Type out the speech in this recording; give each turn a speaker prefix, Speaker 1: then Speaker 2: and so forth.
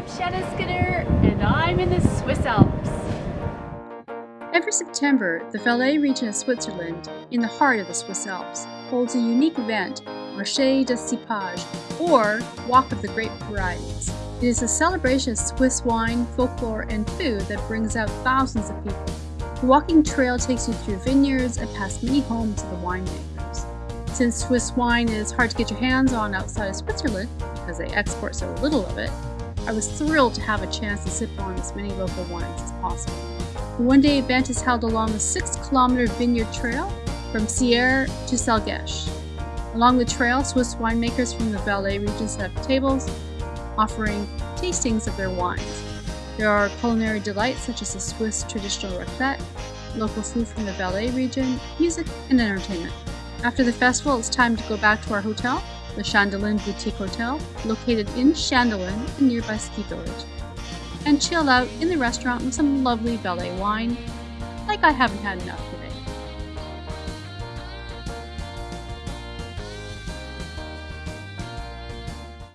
Speaker 1: I'm Shanna Skinner, and I'm in the Swiss Alps.
Speaker 2: Every September, the Valais region of Switzerland, in the heart of the Swiss Alps, holds a unique event, Marché des Cépages, or Walk of the Grape Varieties. It is a celebration of Swiss wine, folklore, and food that brings out thousands of people. The walking trail takes you through vineyards and past many homes of the winemakers. Since Swiss wine is hard to get your hands on outside of Switzerland, because they export so little of it, I was thrilled to have a chance to sip on as many local wines as possible. The one-day event is held along the 6-kilometer vineyard trail from Sierre to Salgesch. Along the trail, Swiss winemakers from the Valais region set up tables, offering tastings of their wines. There are culinary delights such as the Swiss traditional raclette, local food from the Valais region, music, and entertainment. After the festival, it's time to go back to our hotel the Chandolin Boutique Hotel, located in Chandolin, a nearby ski village, and chill out in the restaurant with some lovely Valais wine, like I haven't had enough